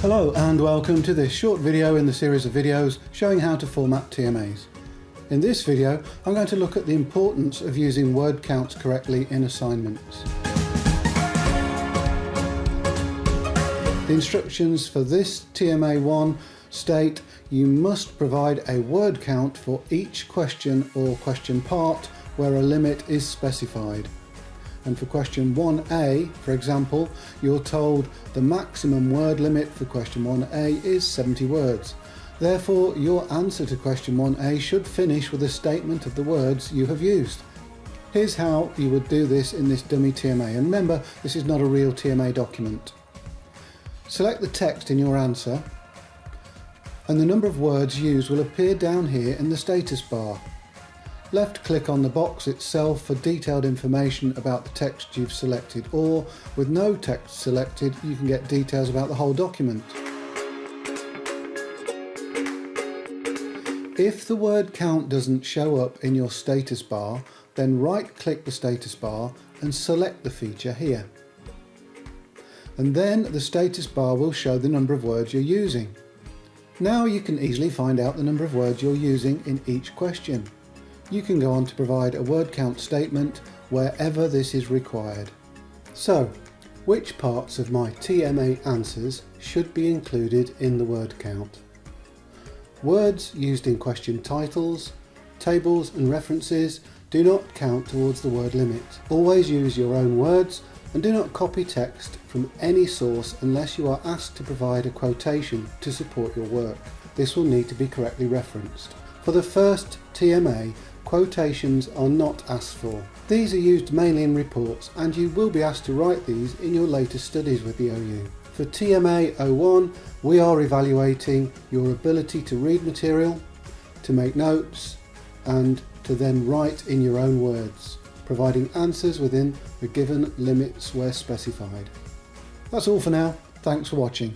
Hello and welcome to this short video in the series of videos showing how to format TMAs. In this video I'm going to look at the importance of using word counts correctly in assignments. The instructions for this TMA1 state you must provide a word count for each question or question part where a limit is specified. And for question 1a, for example, you're told the maximum word limit for question 1a is 70 words. Therefore, your answer to question 1a should finish with a statement of the words you have used. Here's how you would do this in this dummy TMA. And remember, this is not a real TMA document. Select the text in your answer and the number of words used will appear down here in the status bar. Left click on the box itself for detailed information about the text you've selected or with no text selected you can get details about the whole document. If the word count doesn't show up in your status bar then right click the status bar and select the feature here. And then the status bar will show the number of words you're using. Now you can easily find out the number of words you're using in each question you can go on to provide a word count statement wherever this is required. So, which parts of my TMA answers should be included in the word count? Words used in question titles, tables and references do not count towards the word limit. Always use your own words and do not copy text from any source unless you are asked to provide a quotation to support your work. This will need to be correctly referenced. For the first TMA, quotations are not asked for. These are used mainly in reports and you will be asked to write these in your later studies with the OU. For TMA 01 we are evaluating your ability to read material, to make notes and to then write in your own words, providing answers within the given limits where specified. That's all for now, thanks for watching.